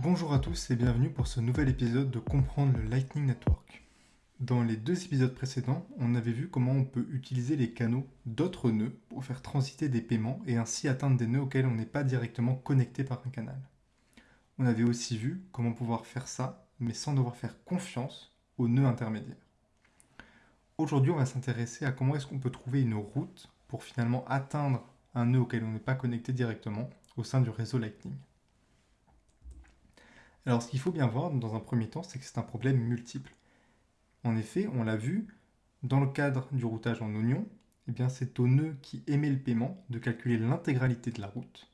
Bonjour à tous et bienvenue pour ce nouvel épisode de Comprendre le Lightning Network. Dans les deux épisodes précédents, on avait vu comment on peut utiliser les canaux d'autres nœuds pour faire transiter des paiements et ainsi atteindre des nœuds auxquels on n'est pas directement connecté par un canal. On avait aussi vu comment pouvoir faire ça, mais sans devoir faire confiance aux nœuds intermédiaires. Aujourd'hui, on va s'intéresser à comment est-ce qu'on peut trouver une route pour finalement atteindre un nœud auquel on n'est pas connecté directement au sein du réseau Lightning. Alors ce qu'il faut bien voir dans un premier temps, c'est que c'est un problème multiple. En effet, on l'a vu, dans le cadre du routage en oignon, eh c'est au nœud qui émet le paiement de calculer l'intégralité de la route.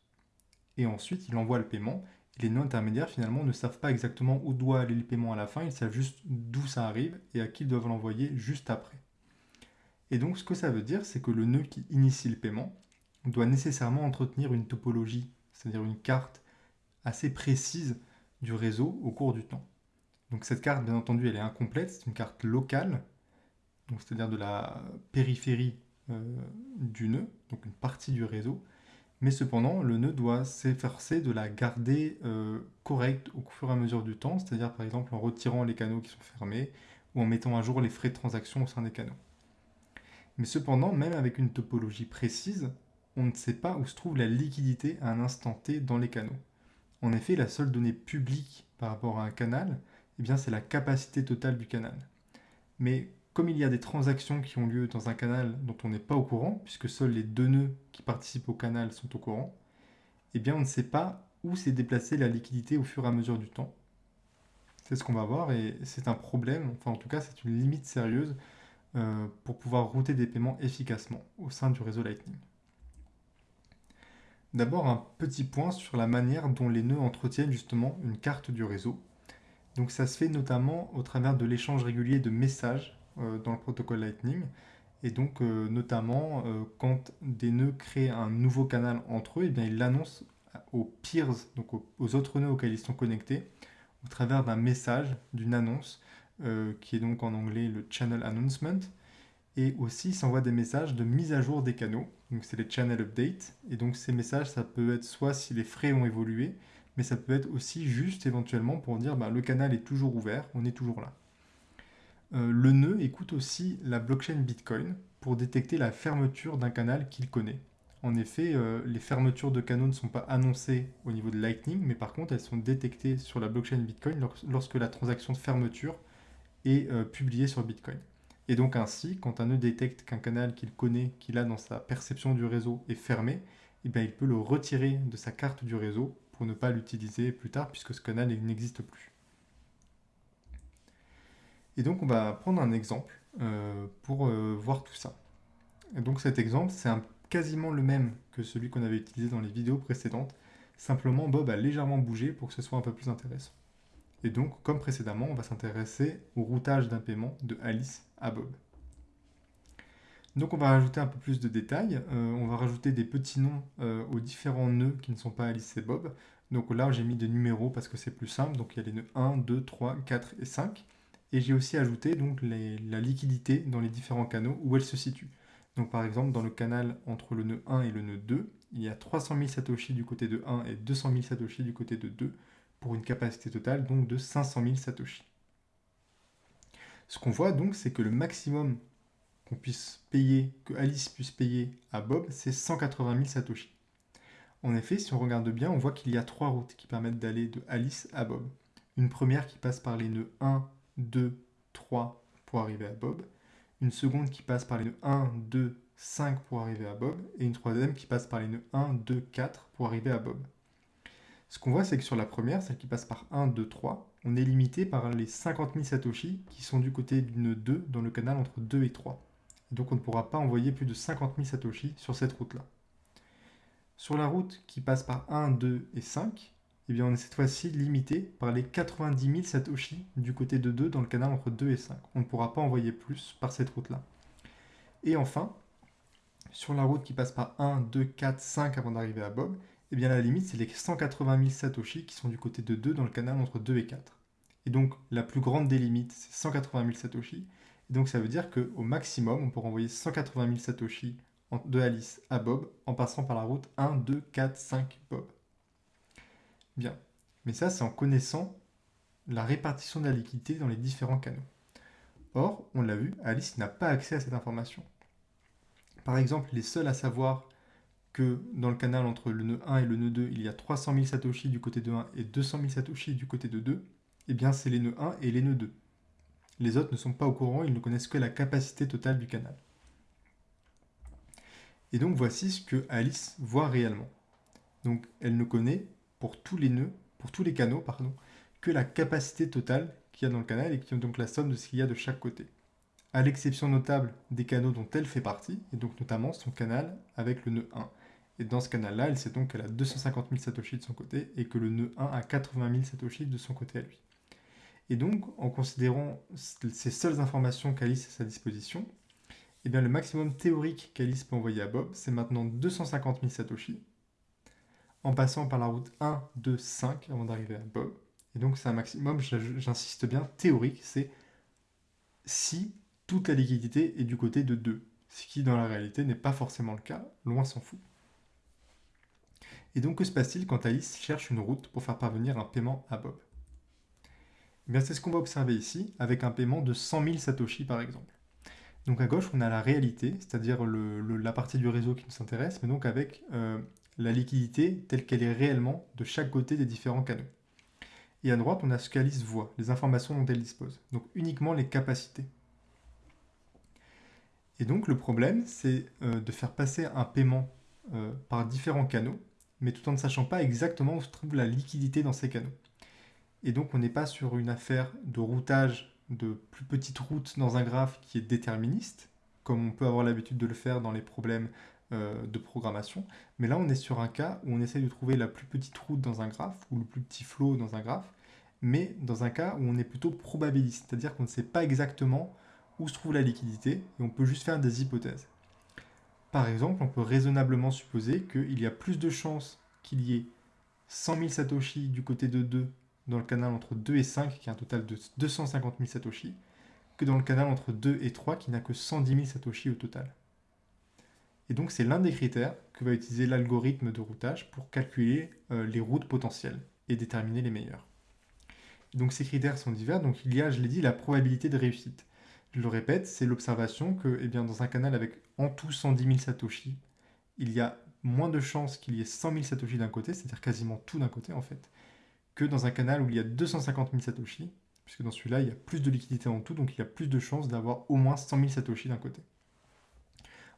Et ensuite, il envoie le paiement. Les nœuds intermédiaires, finalement, ne savent pas exactement où doit aller le paiement à la fin. Ils savent juste d'où ça arrive et à qui ils doivent l'envoyer juste après. Et donc, ce que ça veut dire, c'est que le nœud qui initie le paiement doit nécessairement entretenir une topologie, c'est-à-dire une carte assez précise du réseau au cours du temps. Donc cette carte, bien entendu, elle est incomplète, c'est une carte locale, c'est-à-dire de la périphérie euh, du nœud, donc une partie du réseau, mais cependant, le nœud doit s'efforcer de la garder euh, correcte au fur et à mesure du temps, c'est-à-dire par exemple en retirant les canaux qui sont fermés, ou en mettant à jour les frais de transaction au sein des canaux. Mais cependant, même avec une topologie précise, on ne sait pas où se trouve la liquidité à un instant T dans les canaux. En effet, la seule donnée publique par rapport à un canal, eh bien, c'est la capacité totale du canal. Mais comme il y a des transactions qui ont lieu dans un canal dont on n'est pas au courant, puisque seuls les deux nœuds qui participent au canal sont au courant, eh bien, on ne sait pas où s'est déplacée la liquidité au fur et à mesure du temps. C'est ce qu'on va voir et c'est un problème, enfin en tout cas c'est une limite sérieuse euh, pour pouvoir router des paiements efficacement au sein du réseau Lightning. D'abord un petit point sur la manière dont les nœuds entretiennent justement une carte du réseau. Donc ça se fait notamment au travers de l'échange régulier de messages euh, dans le protocole Lightning. Et donc euh, notamment euh, quand des nœuds créent un nouveau canal entre eux, et eh bien ils l'annoncent aux peers, donc aux, aux, autres nœuds auxquels ils sont connectés, au travers d'un message, d'une annonce, qui est donc en anglais le channel announcement et aussi s'envoie des messages de mise à jour des canaux, donc c'est les channel update, et donc ces messages ça peut être soit si les frais ont évolué, mais ça peut être aussi juste éventuellement pour dire bah, le canal est toujours ouvert, on est toujours là. Euh, le nœud écoute aussi la blockchain Bitcoin pour détecter la fermeture d'un canal qu'il connaît. En effet, euh, les fermetures de canaux ne sont pas annoncées au niveau de Lightning, mais par contre elles sont détectées sur la blockchain Bitcoin lorsque la transaction de fermeture est euh, publiée sur Bitcoin. Et donc ainsi, quand un nœud détecte qu'un canal qu'il connaît, qu'il a dans sa perception du réseau est fermé, eh bien, il peut le retirer de sa carte du réseau pour ne pas l'utiliser plus tard puisque ce canal n'existe plus. Et donc on va prendre un exemple euh, pour euh, voir tout ça. Et donc cet exemple, c'est quasiment le même que celui qu'on avait utilisé dans les vidéos précédentes, simplement Bob a légèrement bougé pour que ce soit un peu plus intéressant. Et donc, comme précédemment, on va s'intéresser au routage d'un paiement de Alice à Bob. Donc on va rajouter un peu plus de détails. Euh, on va rajouter des petits noms euh, aux différents nœuds qui ne sont pas Alice et Bob. Donc là, j'ai mis des numéros parce que c'est plus simple. Donc il y a les nœuds 1, 2, 3, 4 et 5. Et j'ai aussi ajouté donc la liquidité dans les différents canaux où elle se situe. Donc par exemple, dans le canal entre le nœud 1 et le nœud 2, il y a 300 000 Satoshi du côté de 1 et 200 000 Satoshi du côté de 2 pour une capacité totale donc de 500 000 Satoshi. Ce qu'on voit donc, c'est que le maximum qu'on puisse payer, que Alice puisse payer à Bob, c'est 180 000 Satoshi. En effet, si on regarde bien, on voit qu'il y a trois routes qui permettent d'aller de Alice à Bob. Une première qui passe par les nœuds 1, 2, 3 pour arriver à Bob. Une seconde qui passe par les nœuds 1, 2, 5 pour arriver à Bob. Et une troisième qui passe par les nœuds 1, 2, 4 pour arriver à Bob. Ce qu'on voit, c'est que sur la première, celle qui passe par 1, 2, 3, on est limité par les 50 000 Satoshi qui sont du côté d'une 2 dans le canal entre 2 et 3. donc on ne pourra pas envoyer plus de 50 000 Satoshi sur cette route-là. Sur la route qui passe par 1, 2 et 5, eh bien on est cette fois-ci limité par les 90 000 Satoshi du côté de 2 dans le canal entre 2 et 5. On ne pourra pas envoyer plus par cette route-là. Et enfin, sur la route qui passe par 1, 2, 4, 5 avant d'arriver à Bob, eh bien la limite c'est les 180 000 Satoshi qui sont du côté de 2 dans le canal entre 2 et 4. Et donc la plus grande des limites c'est 180 000 Satoshi. Et donc ça veut dire qu'au maximum on peut envoyer 180 000 Satoshi de Alice à Bob en passant par la route 1, 2, 4, 5 Bob. Bien. Mais ça, c'est en connaissant la répartition de la liquidité dans les différents canaux. Or, on l'a vu, Alice n'a pas accès à cette information. Par exemple, il est seul à savoir que dans le canal entre le nœud 1 et le nœud 2, il y a 300 000 satoshi du côté de 1 et 200 000 satoshi du côté de 2, eh bien c'est les nœuds 1 et les nœuds 2. Les autres ne sont pas au courant, ils ne connaissent que la capacité totale du canal. Et donc voici ce que Alice voit réellement. Donc elle ne connaît pour tous les nœuds, pour tous les canaux, pardon, que la capacité totale qu'il y a dans le canal et qui est donc la somme de ce qu'il y a de chaque côté. À l'exception notable des canaux dont elle fait partie, et donc notamment son canal avec le nœud 1. Et dans ce canal-là, elle sait donc qu'elle a 250 000 satoshi de son côté et que le nœud 1 a 80 000 satoshi de son côté à lui. Et donc, en considérant ces seules informations qu'Alice a à sa disposition, eh bien, le maximum théorique qu'Alice peut envoyer à Bob, c'est maintenant 250 000 Satoshi, en passant par la route 1, 2, 5 avant d'arriver à Bob. Et donc, c'est un maximum, j'insiste bien, théorique, c'est si toute la liquidité est du côté de 2, ce qui dans la réalité n'est pas forcément le cas, loin s'en fout. Et donc, que se passe-t-il quand Alice cherche une route pour faire parvenir un paiement à Bob? Eh C'est ce qu'on va observer ici, avec un paiement de 100 000 Satoshi par exemple. Donc à gauche, on a la réalité, c'est-à-dire la partie du réseau qui nous intéresse, mais donc avec euh, la liquidité telle qu'elle est réellement de chaque côté des différents canaux. Et à droite, on a ce qu'Alice voit, les informations dont elle dispose, donc uniquement les capacités. Et donc le problème, c'est euh, de faire passer un paiement euh, par différents canaux, mais tout en ne sachant pas exactement où se trouve la liquidité dans ces canaux. Et donc on n'est pas sur une affaire de routage de plus petites routes dans un graphe qui est déterministe, comme on peut avoir l'habitude de le faire dans les problèmes euh, de programmation. Mais là, on est sur un cas où on essaie de trouver la plus petite route dans un graphe, ou le plus petit flow dans un graphe, mais dans un cas où on est plutôt probabiliste, c'est-à-dire qu'on ne sait pas exactement où se trouve la liquidité, et on peut juste faire des hypothèses. Par exemple, on peut raisonnablement supposer qu'il y a plus de chances qu'il y ait 100 000 satoshi du côté de 2 dans le canal entre 2 et 5, qui a un total de 250 000 satoshi, que dans le canal entre 2 et 3, qui n'a que 110 000 satoshi au total. Et donc c'est l'un des critères que va utiliser l'algorithme de routage pour calculer euh, les routes potentielles et déterminer les meilleures. Donc ces critères sont divers, donc il y a, je l'ai dit, la probabilité de réussite. Je le répète, c'est l'observation que eh dans un canal avec en tout 110 000 satoshi, il y a moins de chances qu'il y ait 100 000 satoshi d'un côté, c'est-à-dire quasiment tout d'un côté en fait, que dans un canal où il y a 250 000 satoshi, puisque dans celui-là, il y a plus de liquidité en tout, donc il y a plus de chances d'avoir au moins 100 000 satoshi d'un côté.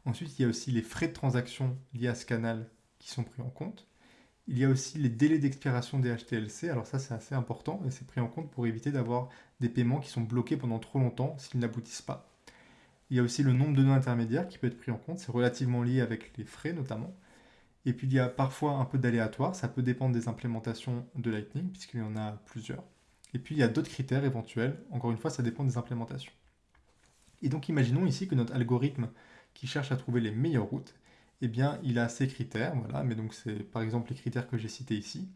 Ensuite, il y a aussi les frais de transaction liés à ce canal qui sont pris en compte. Il y a aussi les délais d'expiration des HTLC, alors ça c'est assez important, et c'est pris en compte pour éviter d'avoir des paiements qui sont bloqués pendant trop longtemps s'ils n'aboutissent pas. Il y a aussi le nombre de nœuds intermédiaires qui peut être pris en compte, c'est relativement lié avec les frais notamment. Et puis il y a parfois un peu d'aléatoire, ça peut dépendre des implémentations de Lightning, puisqu'il y en a plusieurs. Et puis il y a d'autres critères éventuels, encore une fois ça dépend des implémentations. Et donc imaginons ici que notre algorithme qui cherche à trouver les meilleures routes, eh bien il a ces critères, voilà, mais donc c'est par exemple les critères que j'ai cités ici,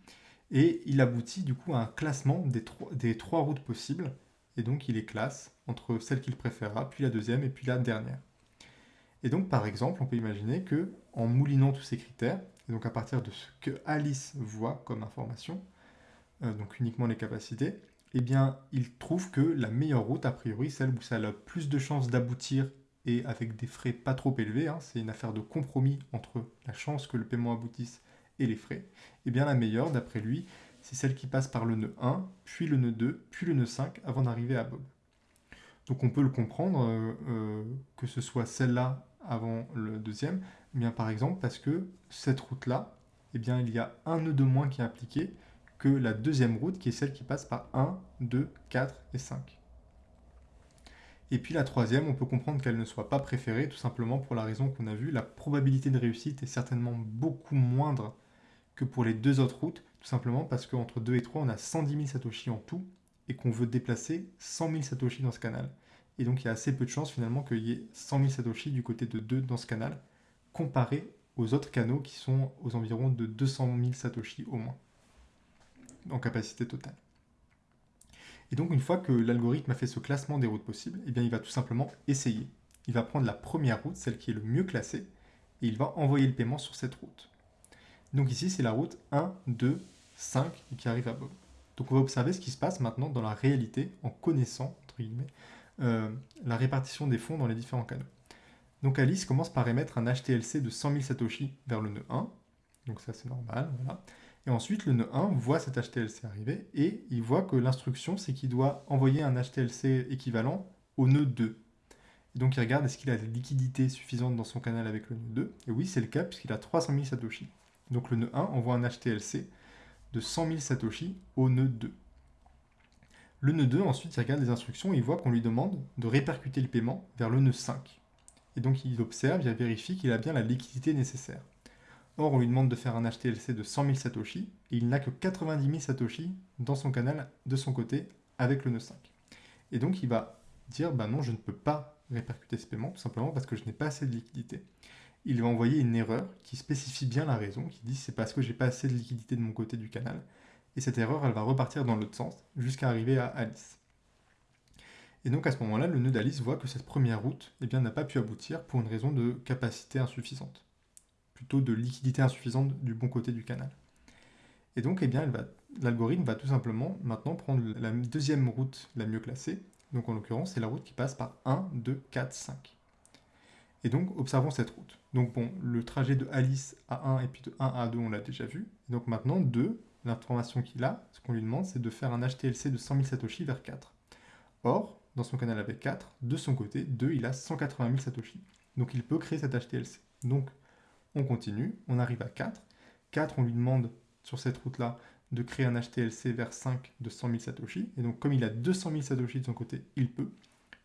et il aboutit du coup à un classement des trois, des trois routes possibles, et donc il les classe entre celle qu'il préférera, puis la deuxième, et puis la dernière. Et donc, par exemple, on peut imaginer que en moulinant tous ces critères, et donc à partir de ce que Alice voit comme information, euh, donc uniquement les capacités, eh bien, il trouve que la meilleure route, a priori, celle où ça a le plus de chances d'aboutir et avec des frais pas trop élevés, hein, c'est une affaire de compromis entre la chance que le paiement aboutisse et les frais, eh bien la meilleure, d'après lui, c'est celle qui passe par le nœud 1, puis le nœud 2, puis le nœud 5, avant d'arriver à Bob. Donc on peut le comprendre, euh, euh, que ce soit celle-là avant le deuxième bien, Par exemple, parce que cette route-là, eh bien, il y a un nœud de moins qui est appliqué que la deuxième route, qui est celle qui passe par 1, 2, 4 et 5. Et puis la troisième, on peut comprendre qu'elle ne soit pas préférée, tout simplement pour la raison qu'on a vue, la probabilité de réussite est certainement beaucoup moindre que pour les deux autres routes, tout simplement parce qu'entre 2 et 3, on a 110 000 satoshi en tout, et qu'on veut déplacer 100 000 satoshi dans ce canal. Et donc il y a assez peu de chances finalement qu'il y ait 100 000 Satoshi du côté de 2 dans ce canal, comparé aux autres canaux qui sont aux environs de 200 000 Satoshi au moins, en capacité totale. Et donc une fois que l'algorithme a fait ce classement des routes possibles, eh bien, il va tout simplement essayer. Il va prendre la première route, celle qui est le mieux classée, et il va envoyer le paiement sur cette route. Donc ici, c'est la route 1, 2, 5 qui arrive à Bob. Donc on va observer ce qui se passe maintenant dans la réalité, en connaissant, entre guillemets, euh, la répartition des fonds dans les différents canaux. Donc Alice commence par émettre un HTLC de 100 000 Satoshi vers le nœud 1, donc ça c'est normal, voilà. Et ensuite le nœud 1 voit cet HTLC arriver et il voit que l'instruction c'est qu'il doit envoyer un HTLC équivalent au nœud 2. Et donc il regarde est-ce qu'il a la liquidité suffisante dans son canal avec le nœud 2, et oui c'est le cas puisqu'il a 300 000 Satoshi. Donc le nœud 1 envoie un HTLC de 100 000 Satoshi au nœud 2. Le nœud 2, ensuite, il regarde les instructions et il voit qu'on lui demande de répercuter le paiement vers le nœud 5. Et donc il observe, il vérifie qu'il a bien la liquidité nécessaire. Or, on lui demande de faire un HTLC de 100 000 Satoshi, et il n'a que 90 000 Satoshi dans son canal de son côté avec le nœud 5. Et donc il va dire, bah non, je ne peux pas répercuter ce paiement, tout simplement parce que je n'ai pas assez de liquidité il va envoyer une erreur qui spécifie bien la raison, qui dit c'est parce que j'ai pas assez de liquidité de mon côté du canal. Et cette erreur, elle va repartir dans l'autre sens, jusqu'à arriver à Alice. Et donc à ce moment-là, le nœud d'Alice voit que cette première route eh n'a pas pu aboutir pour une raison de capacité insuffisante. Plutôt de liquidité insuffisante du bon côté du canal. Et donc eh l'algorithme va tout simplement maintenant prendre la deuxième route la mieux classée. Donc en l'occurrence, c'est la route qui passe par 1, 2, 4, 5. Et donc, observons cette route. Donc bon, le trajet de Alice à 1 et puis de 1 à 2, on l'a déjà vu. donc maintenant, 2, l'information qu'il a, ce qu'on lui demande, c'est de faire un HTLC de 100 000 Satoshi vers 4. Or, dans son canal avec 4, de son côté, 2, il a 180 000 Satoshi. Donc il peut créer cet HTLC. Donc, on continue, on arrive à 4. 4, on lui demande, sur cette route-là, de créer un HTLC vers 5 de 100 000 Satoshi. Et donc, comme il a 200 000 Satoshi de son côté, il peut.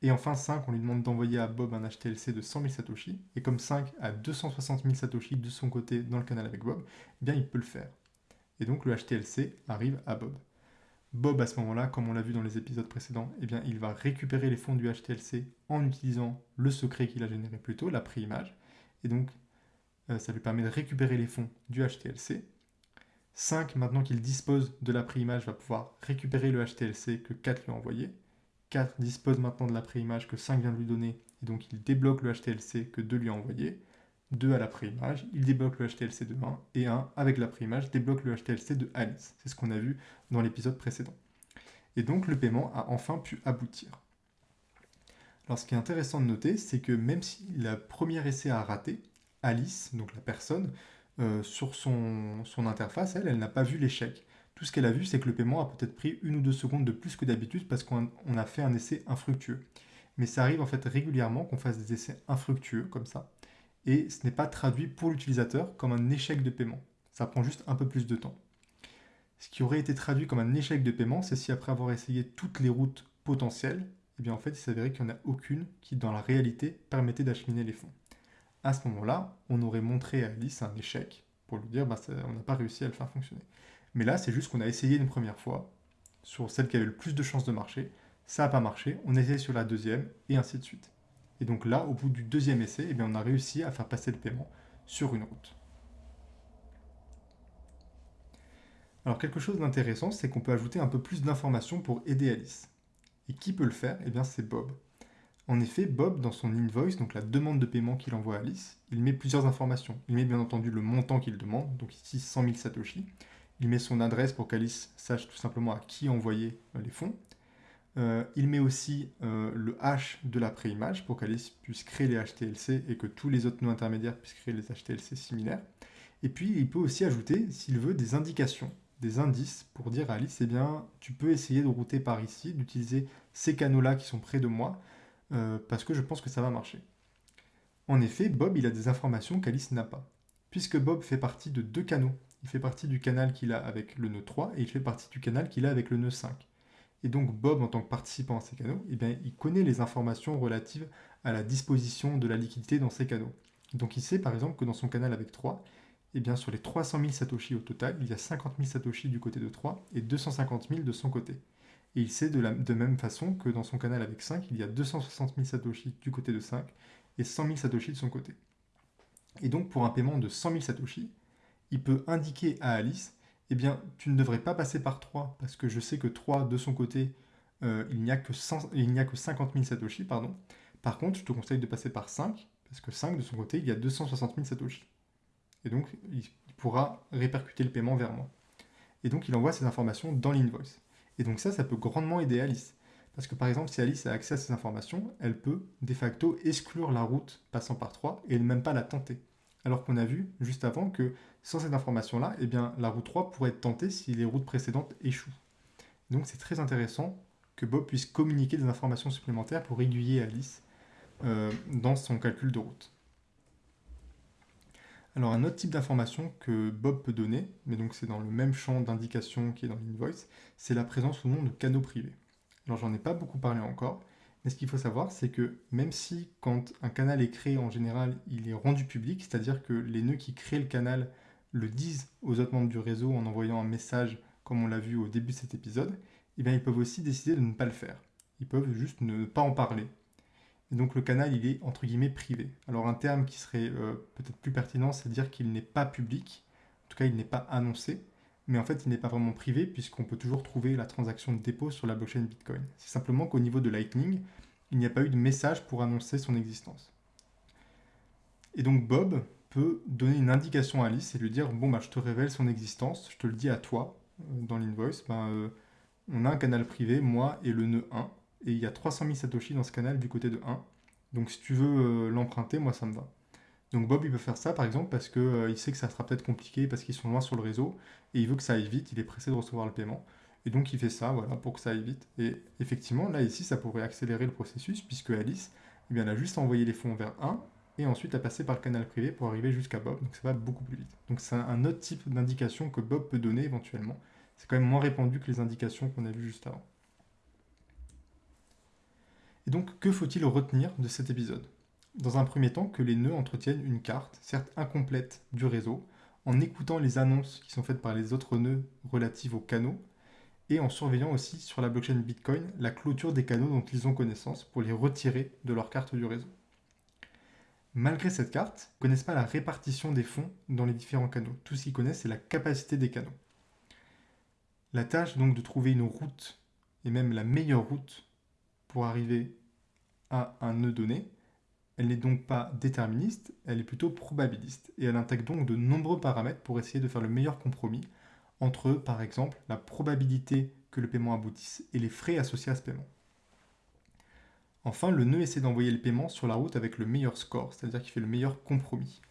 Et enfin 5, on lui demande d'envoyer à Bob un HTLC de 100 000 Satoshi. Et comme 5 a 260 000 Satoshi de son côté dans le canal avec Bob, eh bien il peut le faire. Et donc le HTLC arrive à Bob. Bob, à ce moment-là, comme on l'a vu dans les épisodes précédents, eh bien, il va récupérer les fonds du HTLC en utilisant le secret qu'il a généré plus tôt, la préimage. Et donc, euh, ça lui permet de récupérer les fonds du HTLC. 5, maintenant qu'il dispose de la préimage, va pouvoir récupérer le HTLC que 4 lui a envoyé. 4 dispose maintenant de la préimage que 5 vient de lui donner, et donc il débloque le HTLC que 2 lui a envoyé. 2 à la préimage, il débloque le HTLC de 1, et 1 avec la préimage débloque le HTLC de Alice. C'est ce qu'on a vu dans l'épisode précédent. Et donc le paiement a enfin pu aboutir. Alors ce qui est intéressant de noter, c'est que même si la première essai a raté, Alice, donc la personne, euh, sur son, interface, elle, elle n'a pas vu l'échec. Tout ce qu'elle a vu, c'est que le paiement a peut-être pris une ou deux secondes de plus que d'habitude parce qu'on a fait un essai infructueux. Mais ça arrive en fait régulièrement qu'on fasse des essais infructueux comme ça. Et ce n'est pas traduit pour l'utilisateur comme un échec de paiement. Ça prend juste un peu plus de temps. Ce qui aurait été traduit comme un échec de paiement, c'est si après avoir essayé toutes les routes potentielles, eh bien en fait il s'avérait qu'il n'y en a aucune qui dans la réalité permettait d'acheminer les fonds. À ce moment-là, on aurait montré à Alice un échec pour lui dire bah, on n'a pas réussi à le faire fonctionner. Mais là, c'est juste qu'on a essayé une première fois sur celle qui avait le plus de chances de marcher. Ça n'a pas marché, on essaye sur la deuxième, et ainsi de suite. Et donc là, au bout du deuxième essai, eh on a réussi à faire passer le paiement sur une route. Alors quelque chose d'intéressant, c'est qu'on peut ajouter un peu plus d'informations pour aider Alice. Et qui peut le faire? Eh bien c'est Bob. En effet, Bob, dans son invoice, donc la demande de paiement qu'il envoie à Alice, il met plusieurs informations. Il met bien entendu le montant qu'il demande, donc ici 100 000 Satoshi. Il met son adresse pour qu'Alice sache tout simplement à qui envoyer euh, les fonds. Euh, il met aussi euh, le hash de la préimage pour qu'Alice puisse créer les HTLC et que tous les autres nœuds intermédiaires puissent créer les HTLC similaires. Et puis, il peut aussi ajouter, s'il veut, des indications, des indices pour dire à Alice, eh bien, tu peux essayer de router par ici, d'utiliser ces canaux-là qui sont près de moi, parce que je pense que ça va marcher. En effet, Bob, il a des informations qu'Alice n'a pas. Puisque Bob fait partie de deux canaux il fait partie du canal qu'il a avec le nœud 3 et il fait partie du canal qu'il a avec le nœud 5. Et donc Bob, en tant que participant à ces canaux, eh bien, il connaît les informations relatives à la disposition de la liquidité dans ces canaux. Donc il sait par exemple que dans son canal avec 3, eh bien, sur les 300 000 Satoshi au total, il y a 50 000 Satoshi du côté de 3 et 250 000 de son côté. Et il sait de la de même façon que dans son canal avec 5, il y a 260 000 Satoshi du côté de 5 et 100 000 Satoshi de son côté. Et donc pour un paiement de 100 000 Satoshi, il peut indiquer à Alice, eh bien, tu ne devrais pas passer par 3, parce que je sais que 3, de son côté, euh, il n'y a, que a que 50 000 Satoshi, pardon. Par contre, je te conseille de passer par 5, parce que 5, de son côté, il y a 260 000 Satoshi. Et donc, il pourra répercuter le paiement vers moi. Et donc, il envoie ces informations dans l'invoice. Et donc ça, ça peut grandement aider Alice. Parce que par exemple, si Alice a accès à ces informations, elle peut de facto exclure la route passant par 3 et même pas la tenter. Alors qu'on a vu juste avant que sans cette information-là, eh bien, la route 3 pourrait être tentée si les routes précédentes échouent. Donc c'est très intéressant que Bob puisse communiquer des informations supplémentaires pour aiguiller Alice euh, dans son calcul de route. Alors un autre type d'information que Bob peut donner, mais donc c'est dans le même champ d'indication qui est dans l'invoice, c'est la présence ou non de canaux privés. Alors j'en ai pas beaucoup parlé encore, mais ce qu'il faut savoir, c'est que même si quand un canal est créé en général, il est rendu public, c'est-à-dire que les nœuds qui créent le canal le disent aux autres membres du réseau en envoyant un message, comme on l'a vu au début de cet épisode, eh bien ils peuvent aussi décider de ne pas le faire. Ils peuvent juste ne pas en parler. Et donc le canal, il est entre guillemets privé. Alors un terme qui serait euh, peut-être plus pertinent, c'est dire qu'il n'est pas public, en tout cas il n'est pas annoncé, mais en fait il n'est pas vraiment privé puisqu'on peut toujours trouver la transaction de dépôt sur la blockchain Bitcoin. C'est simplement qu'au niveau de Lightning, il n'y a pas eu de message pour annoncer son existence. Et donc Bob peut donner une indication à Alice et lui dire bon bah je te révèle son existence, je te le dis à toi euh, dans l'invoice, ben, euh, on a un canal privé, moi et le nœud 1, et il y a 300 000 Satoshi dans ce canal du côté de 1. Donc si tu veux euh, l'emprunter, moi ça me va. Donc Bob il peut faire ça par exemple parce qu'il euh, sait que ça sera peut-être compliqué parce qu'ils sont loin sur le réseau et il veut que ça aille vite, il est pressé de recevoir le paiement. Et donc il fait ça voilà, pour que ça aille vite. Et effectivement là ici ça pourrait accélérer le processus puisque Alice eh elle a juste envoyé les fonds vers 1 et ensuite a passé par le canal privé pour arriver jusqu'à Bob. Donc ça va beaucoup plus vite. Donc c'est un autre type d'indication que Bob peut donner éventuellement. C'est quand même moins répandu que les indications qu'on a vues juste avant. Et donc, que faut-il retenir de cet épisode? Dans un premier temps, que les nœuds entretiennent une carte, certes incomplète, du réseau, en écoutant les annonces qui sont faites par les autres nœuds relatives aux canaux, et en surveillant aussi sur la blockchain Bitcoin la clôture des canaux dont ils ont connaissance pour les retirer de leur carte du réseau. Malgré cette carte, ils ne connaissent pas la répartition des fonds dans les différents canaux. Tout ce qu'ils connaissent, c'est la capacité des canaux. La tâche donc de trouver une route, et même la meilleure route pour arriver à un nœud donné, elle n'est donc pas déterministe, elle est plutôt probabiliste, et elle intègre donc de nombreux paramètres pour essayer de faire le meilleur compromis entre, par exemple, la probabilité que le paiement aboutisse et les frais associés à ce paiement. Enfin, le nœud essaie d'envoyer le paiement sur la route avec le meilleur score, c'est-à-dire qu'il fait le meilleur compromis.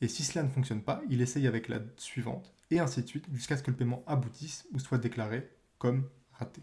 Et si cela ne fonctionne pas, il essaye avec la suivante, et ainsi de suite, jusqu'à ce que le paiement aboutisse ou soit déclaré comme raté.